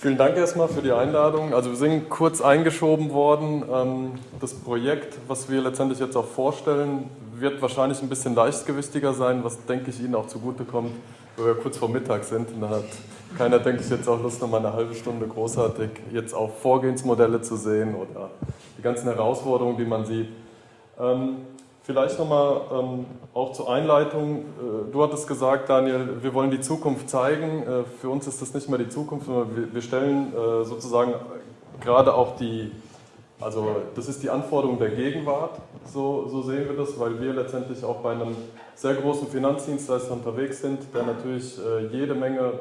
Vielen Dank erstmal für die Einladung. Also wir sind kurz eingeschoben worden. Ähm, das Projekt, was wir letztendlich jetzt auch vorstellen, wird wahrscheinlich ein bisschen leichtgewichtiger sein, was denke ich Ihnen auch zugutekommt, weil wir kurz vor Mittag sind. Und dann hat keiner, denke ich, jetzt auch Lust, noch mal eine halbe Stunde großartig jetzt auch Vorgehensmodelle zu sehen oder die ganzen Herausforderungen, die man sieht. Vielleicht nochmal ähm, auch zur Einleitung. Äh, du hattest gesagt, Daniel, wir wollen die Zukunft zeigen. Äh, für uns ist das nicht mehr die Zukunft, sondern wir, wir stellen äh, sozusagen gerade auch die, also das ist die Anforderung der Gegenwart, so, so sehen wir das, weil wir letztendlich auch bei einem sehr großen Finanzdienstleister unterwegs sind, der natürlich äh, jede Menge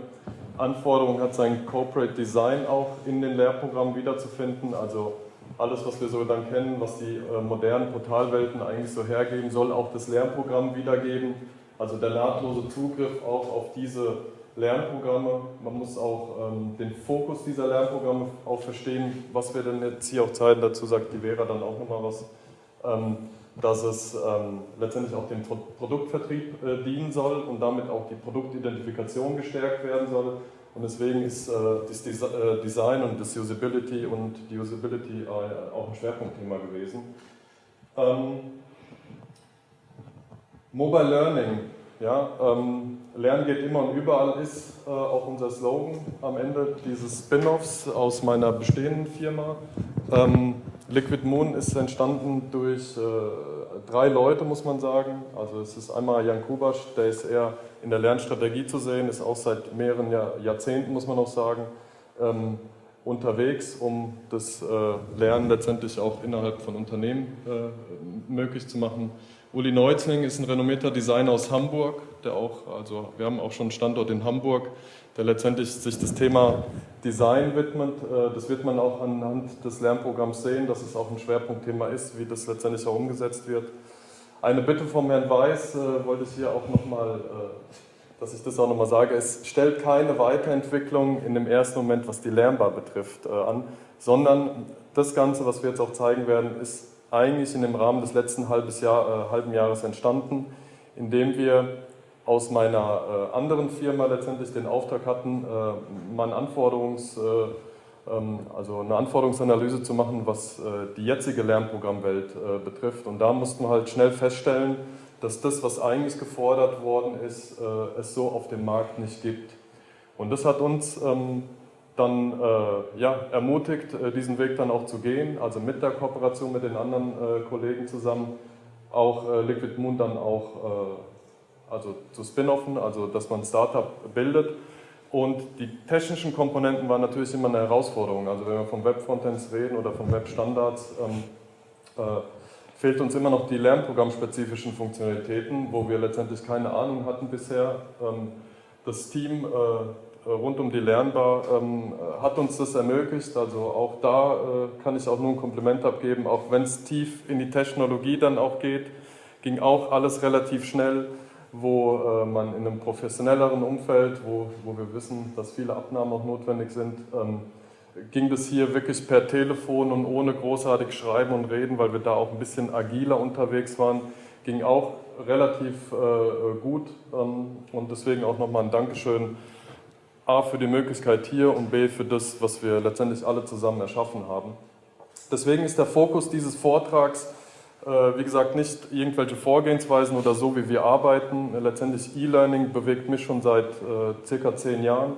Anforderungen hat, sein Corporate Design auch in den Lehrprogrammen wiederzufinden. Also alles, was wir so dann kennen, was die äh, modernen Portalwelten eigentlich so hergeben, soll auch das Lernprogramm wiedergeben. Also der nahtlose Zugriff auch auf diese Lernprogramme. Man muss auch ähm, den Fokus dieser Lernprogramme auch verstehen, was wir denn jetzt hier auch zeigen. Dazu sagt die Vera dann auch nochmal was. Ähm, dass es ähm, letztendlich auch dem Produktvertrieb äh, dienen soll und damit auch die Produktidentifikation gestärkt werden soll. Und deswegen ist äh, das äh, Design und das Usability und die Usability äh, auch ein Schwerpunktthema gewesen. Ähm, Mobile Learning, ja, ähm, Lernen geht immer und überall ist äh, auch unser Slogan am Ende dieses Spin-offs aus meiner bestehenden Firma. Ähm, Liquid Moon ist entstanden durch äh, drei Leute, muss man sagen. Also es ist einmal Jan Kubasch, der ist eher in der Lernstrategie zu sehen, ist auch seit mehreren Jahr, Jahrzehnten, muss man auch sagen, ähm, unterwegs, um das äh, Lernen letztendlich auch innerhalb von Unternehmen äh, möglich zu machen. Uli Neuzling ist ein renommierter Designer aus Hamburg, der auch, also wir haben auch schon einen Standort in Hamburg, der letztendlich sich das Thema Design widmet. Äh, das wird man auch anhand des Lernprogramms sehen, dass es auch ein Schwerpunktthema ist, wie das letztendlich auch umgesetzt wird. Eine Bitte vom Herrn Weiß äh, wollte ich hier auch nochmal, äh, dass ich das auch nochmal sage, es stellt keine Weiterentwicklung in dem ersten Moment, was die Lernbar betrifft, an, sondern das Ganze, was wir jetzt auch zeigen werden, ist eigentlich in dem Rahmen des letzten halben Jahres entstanden, indem wir aus meiner äh, anderen Firma letztendlich den Auftrag hatten, äh, mal Anforderungs, äh, ähm, also eine Anforderungsanalyse zu machen, was äh, die jetzige Lernprogrammwelt äh, betrifft. Und da mussten wir halt schnell feststellen, dass das, was eigentlich gefordert worden ist, äh, es so auf dem Markt nicht gibt. Und das hat uns ähm, dann ja, ermutigt, diesen Weg dann auch zu gehen, also mit der Kooperation mit den anderen Kollegen zusammen, auch Liquid Moon dann auch also zu Spin-offen, also dass man ein Startup bildet. Und die technischen Komponenten waren natürlich immer eine Herausforderung. Also wenn wir vom Web-Frontends reden oder von Web-Standards, ähm, äh, fehlt uns immer noch die lernprogrammspezifischen Funktionalitäten, wo wir letztendlich keine Ahnung hatten bisher. Ähm, das Team äh, rund um die Lernbar ähm, hat uns das ermöglicht. Also auch da äh, kann ich auch nur ein Kompliment abgeben, auch wenn es tief in die Technologie dann auch geht, ging auch alles relativ schnell wo äh, man in einem professionelleren Umfeld, wo, wo wir wissen, dass viele Abnahmen auch notwendig sind, ähm, ging das hier wirklich per Telefon und ohne großartig Schreiben und Reden, weil wir da auch ein bisschen agiler unterwegs waren, ging auch relativ äh, gut ähm, und deswegen auch nochmal ein Dankeschön A für die Möglichkeit hier und B für das, was wir letztendlich alle zusammen erschaffen haben. Deswegen ist der Fokus dieses Vortrags wie gesagt, nicht irgendwelche Vorgehensweisen oder so, wie wir arbeiten. Letztendlich E-Learning bewegt mich schon seit äh, circa zehn Jahren,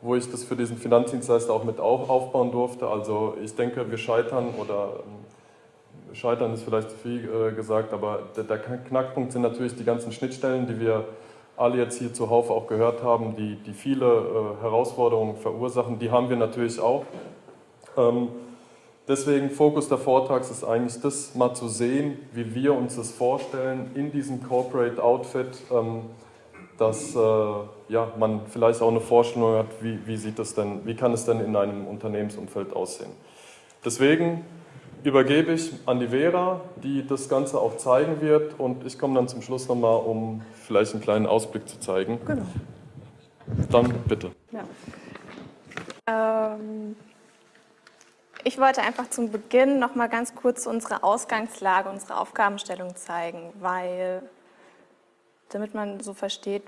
wo ich das für diesen Finanzdienstleister auch mit aufbauen durfte. Also ich denke, wir scheitern oder ähm, scheitern ist vielleicht zu viel äh, gesagt, aber der, Knackpunkt sind natürlich die ganzen Schnittstellen, die wir alle jetzt hier zuhauf auch gehört haben, die, die viele äh, Herausforderungen verursachen. Die haben wir natürlich auch. Deswegen Fokus der Vortrags ist eigentlich das mal zu sehen, wie wir uns das vorstellen in diesem Corporate Outfit, ähm, dass äh, ja, man vielleicht auch eine Vorstellung hat, wie, wie, sieht das denn, wie kann es denn in einem Unternehmensumfeld aussehen. Deswegen übergebe ich an die Vera, die das Ganze auch zeigen wird und ich komme dann zum Schluss nochmal, um vielleicht einen kleinen Ausblick zu zeigen. Genau. Dann bitte. Ja. Ähm ich wollte einfach zum Beginn noch mal ganz kurz unsere Ausgangslage, unsere Aufgabenstellung zeigen, weil, damit man so versteht,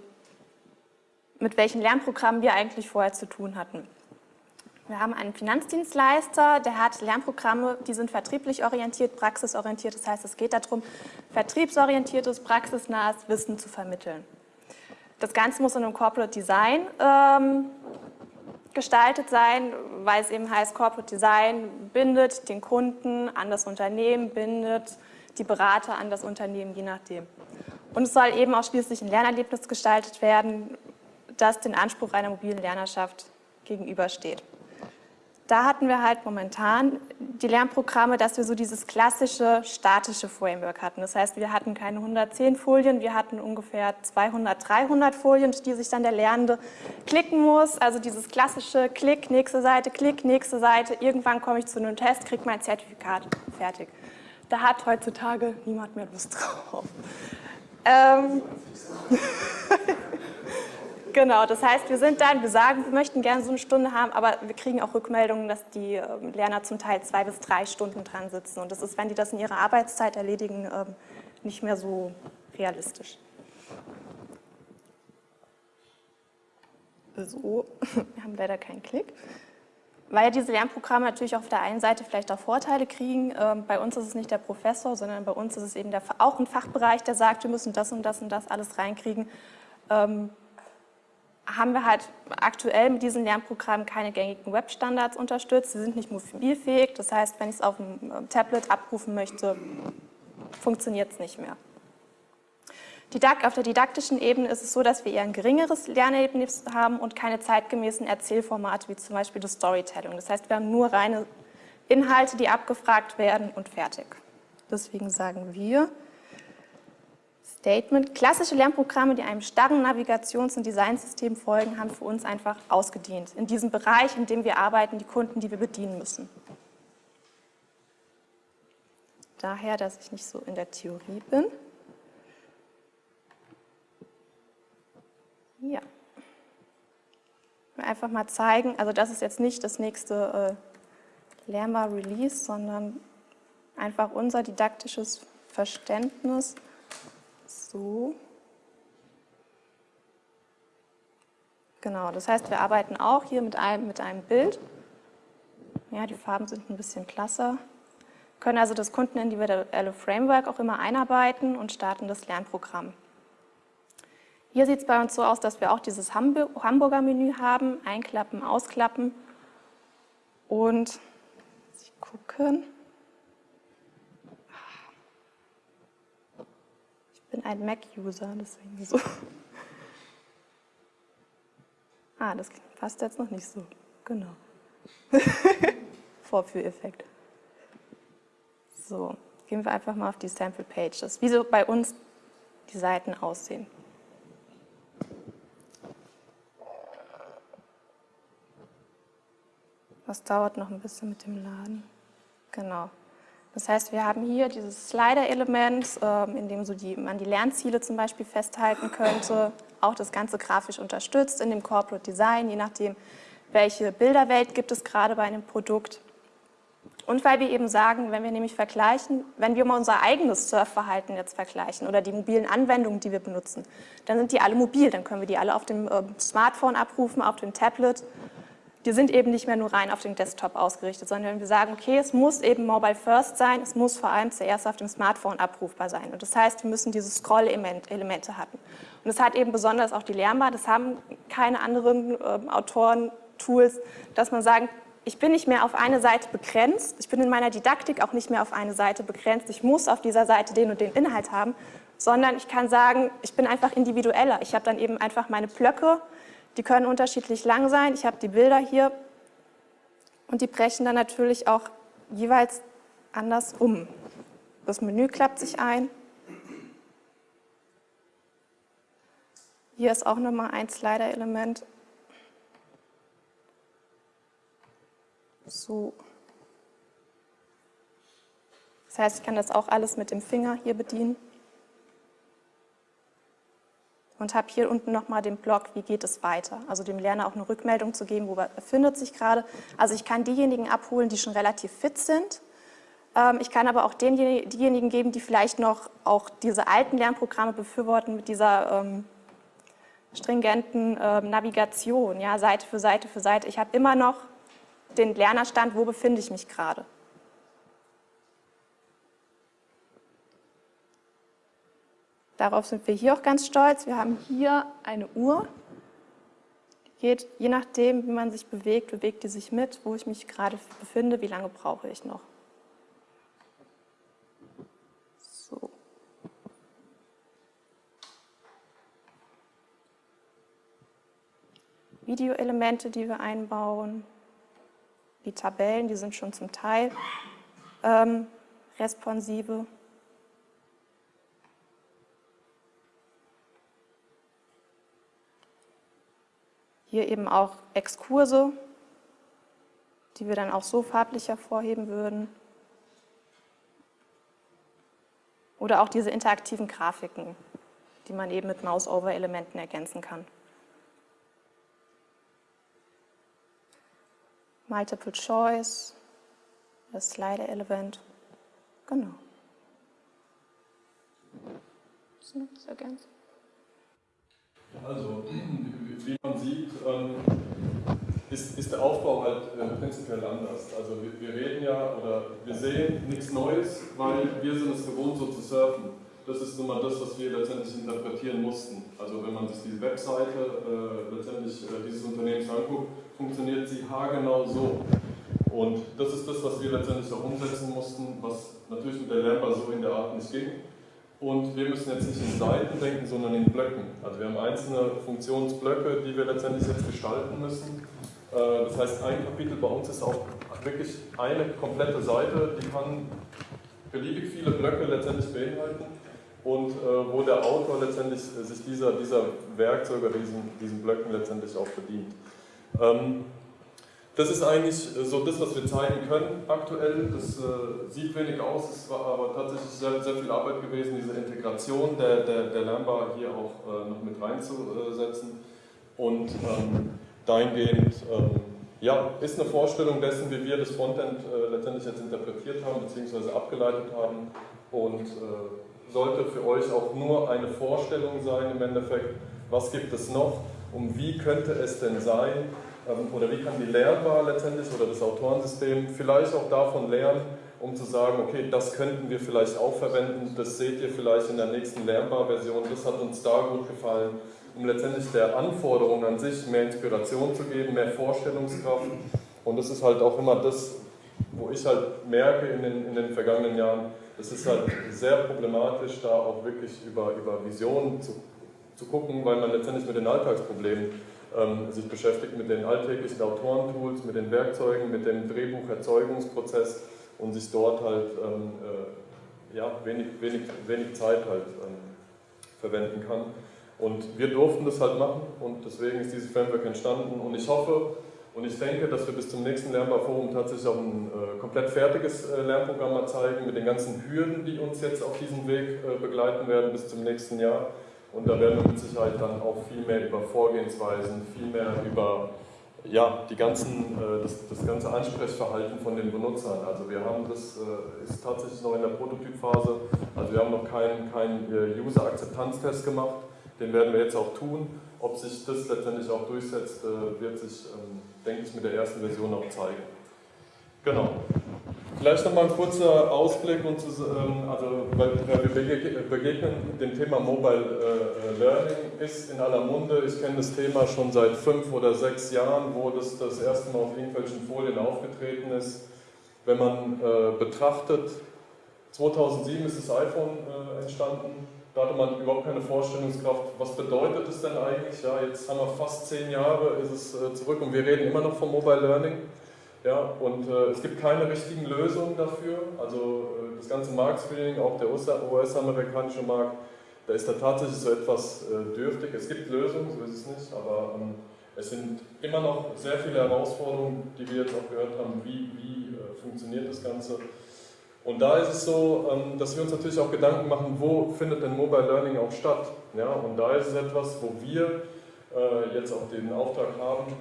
mit welchen Lernprogrammen wir eigentlich vorher zu tun hatten. Wir haben einen Finanzdienstleister, der hat Lernprogramme, die sind vertrieblich orientiert, praxisorientiert. Das heißt, es geht darum, vertriebsorientiertes, praxisnahes Wissen zu vermitteln. Das Ganze muss in einem Corporate Design ähm, gestaltet sein, weil es eben heißt, Corporate Design bindet den Kunden an das Unternehmen, bindet die Berater an das Unternehmen, je nachdem. Und es soll eben auch schließlich ein Lernerlebnis gestaltet werden, das den Anspruch einer mobilen Lernerschaft gegenübersteht da hatten wir halt momentan die Lernprogramme, dass wir so dieses klassische statische Framework hatten. Das heißt, wir hatten keine 110 Folien, wir hatten ungefähr 200, 300 Folien, die sich dann der Lernende klicken muss. Also dieses klassische Klick, nächste Seite, Klick, nächste Seite. Irgendwann komme ich zu einem Test, kriege mein Zertifikat, fertig. Da hat heutzutage niemand mehr Lust drauf. Ähm Genau, das heißt, wir sind dann, wir sagen, wir möchten gerne so eine Stunde haben, aber wir kriegen auch Rückmeldungen, dass die ähm, Lerner zum Teil zwei bis drei Stunden dran sitzen. Und das ist, wenn die das in ihrer Arbeitszeit erledigen, ähm, nicht mehr so realistisch. So, wir haben leider keinen Klick. Weil diese Lernprogramme natürlich auf der einen Seite vielleicht auch Vorteile kriegen. Ähm, bei uns ist es nicht der Professor, sondern bei uns ist es eben der, auch ein Fachbereich, der sagt, wir müssen das und das und das alles reinkriegen haben wir halt aktuell mit diesen Lernprogrammen keine gängigen Webstandards unterstützt. Sie sind nicht mobilfähig, das heißt, wenn ich es auf dem äh, Tablet abrufen möchte, funktioniert es nicht mehr. Auf der didaktischen Ebene ist es so, dass wir eher ein geringeres Lernerlebnis haben und keine zeitgemäßen Erzählformate, wie zum Beispiel das Storytelling. Das heißt, wir haben nur reine Inhalte, die abgefragt werden und fertig. Deswegen sagen wir, Statement. Klassische Lernprogramme, die einem starren Navigations- und Designsystem folgen, haben für uns einfach ausgedient. In diesem Bereich, in dem wir arbeiten, die Kunden, die wir bedienen müssen. Daher, dass ich nicht so in der Theorie bin. Ja. Einfach mal zeigen, also das ist jetzt nicht das nächste äh, Lernbar Release, sondern einfach unser didaktisches Verständnis so. Genau, das heißt, wir arbeiten auch hier mit einem, mit einem Bild. Ja, die Farben sind ein bisschen klasser. Können also das kundenindividuelle Framework auch immer einarbeiten und starten das Lernprogramm. Hier sieht es bei uns so aus, dass wir auch dieses Hamburger Menü haben, einklappen, ausklappen und Sie gucken. Bin ein Mac-User, deswegen so. Ah, das passt jetzt noch nicht so. Genau. Vorführeffekt. So, gehen wir einfach mal auf die Sample Pages, wie so bei uns die Seiten aussehen. Das dauert noch ein bisschen mit dem Laden. Genau. Das heißt, wir haben hier dieses Slider-Element, ähm, in dem so die, man die Lernziele zum Beispiel festhalten könnte, auch das Ganze grafisch unterstützt in dem Corporate Design, je nachdem, welche Bilderwelt gibt es gerade bei einem Produkt. Und weil wir eben sagen, wenn wir nämlich vergleichen, wenn wir mal unser eigenes Surfverhalten jetzt vergleichen oder die mobilen Anwendungen, die wir benutzen, dann sind die alle mobil, dann können wir die alle auf dem ähm, Smartphone abrufen, auf dem Tablet die sind eben nicht mehr nur rein auf den Desktop ausgerichtet, sondern wir sagen, okay, es muss eben mobile first sein, es muss vor allem zuerst auf dem Smartphone abrufbar sein. Und das heißt, wir müssen diese Scroll-Elemente haben. Und das hat eben besonders auch die Lernbar, das haben keine anderen äh, Autoren, Tools, dass man sagt, ich bin nicht mehr auf eine Seite begrenzt, ich bin in meiner Didaktik auch nicht mehr auf eine Seite begrenzt, ich muss auf dieser Seite den und den Inhalt haben, sondern ich kann sagen, ich bin einfach individueller. Ich habe dann eben einfach meine Blöcke, die können unterschiedlich lang sein. Ich habe die Bilder hier und die brechen dann natürlich auch jeweils anders um. Das Menü klappt sich ein. Hier ist auch nochmal ein Slider-Element. So. Das heißt, ich kann das auch alles mit dem Finger hier bedienen und habe hier unten nochmal den Blog, wie geht es weiter. Also dem Lerner auch eine Rückmeldung zu geben, wo er befindet sich gerade. Also ich kann diejenigen abholen, die schon relativ fit sind. Ähm, ich kann aber auch diejenigen geben, die vielleicht noch auch diese alten Lernprogramme befürworten mit dieser ähm, stringenten ähm, Navigation, ja, Seite für Seite für Seite. Ich habe immer noch den Lernerstand, wo befinde ich mich gerade. Darauf sind wir hier auch ganz stolz. Wir haben hier eine Uhr. Die geht, je nachdem, wie man sich bewegt, bewegt die sich mit, wo ich mich gerade befinde, wie lange brauche ich noch. So. Videoelemente, die wir einbauen. Die Tabellen, die sind schon zum Teil ähm, responsive. Hier eben auch Exkurse, die wir dann auch so farblich hervorheben würden. Oder auch diese interaktiven Grafiken, die man eben mit Mouse-Over-Elementen ergänzen kann. Multiple Choice, das Slider-Element, genau. Also, wie man sieht, ähm, ist, ist der Aufbau halt äh, prinzipiell anders. Also wir, wir, reden ja oder wir sehen nichts Neues, weil wir sind es gewohnt, so zu surfen. Das ist nun mal das, was wir letztendlich interpretieren mussten. Also wenn man sich diese Webseite äh, letztendlich äh, dieses Unternehmens anguckt, funktioniert sie haargenau so. Und das ist das, was wir letztendlich auch umsetzen mussten, was natürlich mit der Lernbar so in der Art nicht ging. Und wir müssen jetzt nicht in Seiten denken, sondern in Blöcken. Also wir haben einzelne Funktionsblöcke, die wir letztendlich jetzt gestalten müssen. Äh, das heißt, ein Kapitel bei uns ist auch wirklich eine komplette Seite, die kann beliebig viele Blöcke letztendlich beinhalten und äh, wo der Autor letztendlich sich dieser, dieser Werkzeuge, diesen, diesen Blöcken letztendlich auch bedient. Das ist eigentlich so das, was wir zeigen können aktuell. Das äh, sieht wenig aus, es war aber tatsächlich sehr, sehr viel Arbeit gewesen, diese Integration der, der, der Lernbar hier auch äh, noch mit reinzusetzen. Und ähm, dahingehend ähm, ja, ist eine Vorstellung dessen, wie wir das Frontend äh, letztendlich jetzt interpretiert haben bzw. abgeleitet haben und äh, sollte für euch auch nur eine Vorstellung sein im Endeffekt, was gibt es noch und wie könnte es denn sein, oder wie kann die Lernbar letztendlich oder das Autorensystem vielleicht auch davon lernen, um zu sagen, okay, das könnten wir vielleicht auch verwenden, das seht ihr vielleicht in der nächsten Lernbar-Version, das hat uns da gut gefallen, um letztendlich der Anforderung an sich mehr Inspiration zu geben, mehr Vorstellungskraft. Und das ist halt auch immer das, wo ich halt merke in den, in den vergangenen Jahren, es ist halt sehr problematisch, da auch wirklich über, über Visionen zu, zu gucken, weil man letztendlich mit den Alltagsproblemen ähm, sich beschäftigt mit den alltäglichen Autorentools, mit den Werkzeugen, mit dem Drehbucherzeugungsprozess und sich dort halt ähm, äh, ja, wenig, wenig, wenig Zeit halt ähm, verwenden kann. Und wir durften das halt machen und deswegen ist dieses Framework entstanden und ich hoffe und ich denke, dass wir bis zum nächsten Lernbarforum tatsächlich auch ein äh, komplett fertiges äh, Lernprogramm mal zeigen mit den ganzen Hürden, die uns jetzt auf diesem Weg äh, begleiten werden bis zum nächsten Jahr. Und da werden wir mit Sicherheit dann auch viel mehr über Vorgehensweisen, viel mehr über ja, die ganzen, äh, das, das ganze Ansprechverhalten von den Benutzern. Also wir haben das, äh, ist tatsächlich noch in der Prototypphase, also wir haben noch keinen kein äh, User-Akzeptanztest gemacht, den werden wir jetzt auch tun. Ob sich das letztendlich auch durchsetzt, wird sich, ähm, denke ich, mit der ersten Version auch zeigen. Genau. Vielleicht nochmal ein kurzer Ausblick, und ähm, also, weil wir begegnen dem Thema Mobile äh, Learning, ist in aller Munde. Ich kenne das Thema schon seit fünf oder sechs Jahren, wo das das erste Mal auf irgendwelchen Folien aufgetreten ist. Wenn man äh, betrachtet, 2007 ist das iPhone äh, entstanden, da hatte man überhaupt keine Vorstellungskraft, was bedeutet es denn eigentlich? Ja, jetzt haben wir fast zehn Jahre, ist es äh, zurück und wir reden immer noch vom Mobile Learning. Ja, und äh, es gibt keine richtigen Lösungen dafür. Also äh, das ganze Marktscreening, auch der US-amerikanische Markt, da ist da tatsächlich so etwas äh, dürftig. Es gibt Lösungen, so ist es nicht, aber ähm, es sind immer noch sehr viele Herausforderungen, die wir jetzt auch gehört haben, wie, wie äh, funktioniert das Ganze. Und da ist es so, ähm, dass wir uns natürlich auch Gedanken machen, wo findet denn Mobile Learning auch statt. Ja, und da ist es etwas, wo wir äh, jetzt auch den Auftrag haben,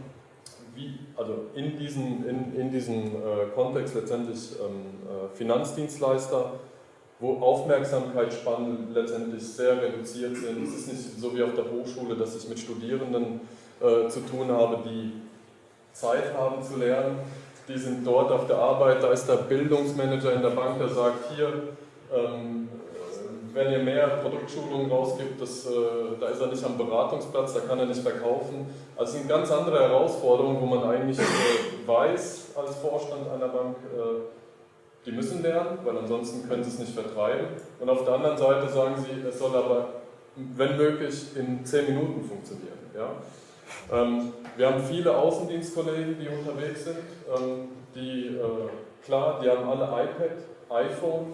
wie, also in diesem, in, in diesem äh, Kontext letztendlich ähm, äh, Finanzdienstleister, wo Aufmerksamkeitsspannen letztendlich sehr reduziert sind. Es ist nicht so wie auf der Hochschule, dass ich mit Studierenden äh, zu tun habe, die Zeit haben zu lernen. die sind dort auf der Arbeit, da ist der Bildungsmanager in der Bank, der sagt, hier, ähm, wenn ihr mehr Produktschulungen rausgibt, das, äh, da ist er nicht am Beratungsplatz, da kann er nicht verkaufen. Also sind ganz andere Herausforderungen, wo man eigentlich äh, weiß als Vorstand einer Bank, äh, die müssen lernen, weil ansonsten können sie es nicht vertreiben. Und auf der anderen Seite sagen sie, es soll aber, wenn möglich, in zehn Minuten funktionieren. Ja? Ähm, wir haben viele Außendienstkollegen, die unterwegs sind, ähm, die, klar, die haben alle iPad, iPhone,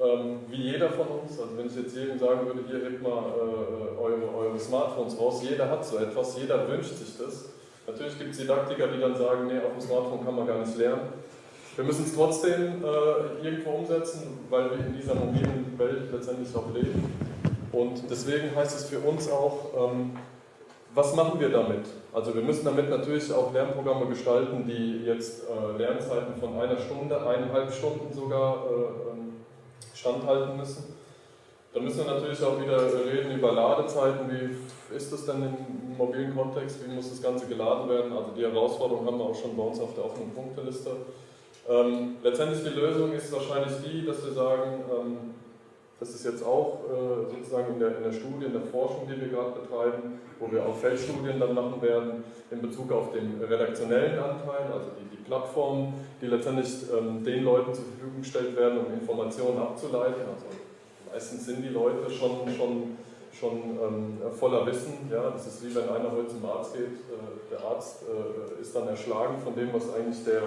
ähm, wie jeder von uns, also wenn ich jetzt jedem sagen würde, hier hebt mal äh, eure, eure, Smartphones raus, jeder hat so etwas, jeder wünscht sich das. Natürlich gibt es Didaktiker, die dann sagen, nee, auf dem Smartphone kann man gar nicht lernen. Wir müssen es trotzdem äh, irgendwo umsetzen, weil wir in dieser mobilen Welt letztendlich auch leben. Und deswegen heißt es für uns auch, ähm, was machen wir damit? Also wir müssen damit natürlich auch Lernprogramme gestalten, die jetzt äh, Lernzeiten von einer Stunde, eineinhalb Stunden sogar äh, ähm, standhalten müssen. Dann müssen wir natürlich auch wieder reden über Ladezeiten. Wie ist das denn im mobilen Kontext? Wie muss das Ganze geladen werden? Also die Herausforderung haben wir auch schon bei uns auf der offenen Punkteliste. Ähm, letztendlich die Lösung ist wahrscheinlich die, dass wir sagen, ähm, das ist jetzt auch äh, sozusagen in der, in der Studie, in der Forschung, die wir gerade betreiben, wo wir auch Feldstudien dann machen werden in Bezug auf den redaktionellen Anteil, also die, die Plattformen, die letztendlich ähm, den Leuten zur Verfügung gestellt werden, um Informationen abzuleiten. Also meistens sind die Leute schon, schon, schon ähm, voller Wissen. Ja? Das ist wie wenn einer heute zum Arzt geht, äh, der Arzt äh, ist dann erschlagen von dem, was eigentlich der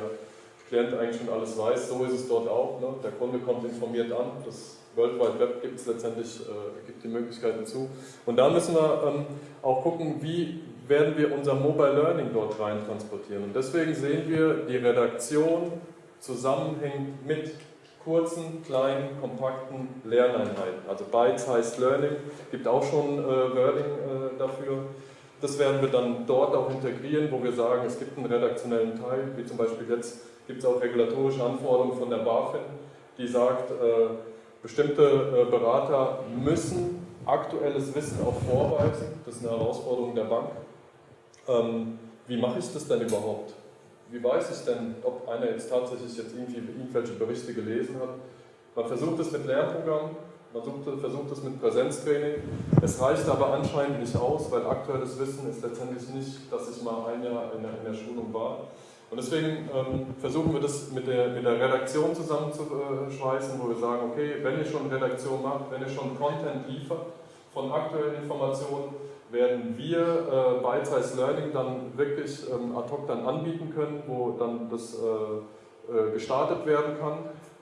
Klient eigentlich schon alles weiß. So ist es dort auch. Ne? Der Kunde kommt informiert an. Das World Wide Web gibt es letztendlich, äh, gibt die Möglichkeiten zu. Und da müssen wir ähm, auch gucken, wie werden wir unser Mobile Learning dort rein transportieren. Und deswegen sehen wir, die Redaktion zusammenhängt mit kurzen, kleinen, kompakten Lerneinheiten. Also Bytes heißt Learning, gibt auch schon äh, Wording äh, dafür. Das werden wir dann dort auch integrieren, wo wir sagen, es gibt einen redaktionellen Teil, wie zum Beispiel jetzt gibt es auch regulatorische Anforderungen von der BaFin, die sagt, äh, Bestimmte äh, Berater müssen aktuelles Wissen auch vorweisen. Das ist eine Herausforderung der Bank. Ähm, wie mache ich das denn überhaupt? Wie weiß ich denn, ob einer jetzt tatsächlich jetzt irgendwie irgendwelche Berichte gelesen hat? Man versucht es mit Lernprogrammen, man versucht es mit Präsenztraining. Es reicht aber anscheinend nicht aus, weil aktuelles Wissen ist letztendlich nicht, dass ich mal ein Jahr in der, in der Schulung war. Und deswegen ähm, versuchen wir das mit der, mit der Redaktion zusammenzuschweißen, wo wir sagen, okay, wenn ihr schon Redaktion macht, wenn ihr schon Content liefert von aktuellen Informationen, werden wir äh, Bite-Size Learning dann wirklich ähm, ad hoc dann anbieten können, wo dann das äh, äh, gestartet werden kann,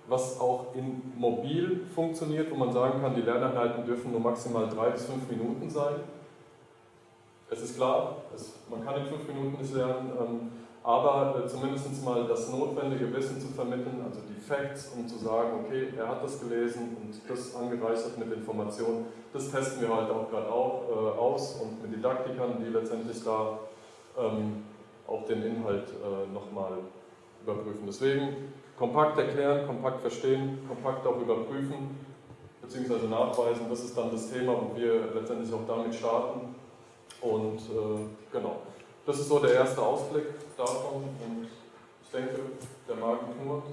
was auch in mobil funktioniert, wo man sagen kann, die Lerneinheiten dürfen nur maximal drei bis fünf Minuten sein. Es ist klar, es, man kann in fünf Minuten nicht lernen, ähm, aber äh, zumindest mal das notwendige Wissen zu vermitteln, also die Facts, um zu sagen, okay, er hat das gelesen und das angereichert mit Informationen, das testen wir halt auch gerade äh, aus und mit Didaktikern, die letztendlich da ähm, auch den Inhalt äh, nochmal überprüfen. Deswegen kompakt erklären, kompakt verstehen, kompakt auch überprüfen bzw. nachweisen, das ist dann das Thema, wo wir letztendlich auch damit starten und äh, genau. Das ist so der erste Ausblick davon und ich denke, der Magen knurrt.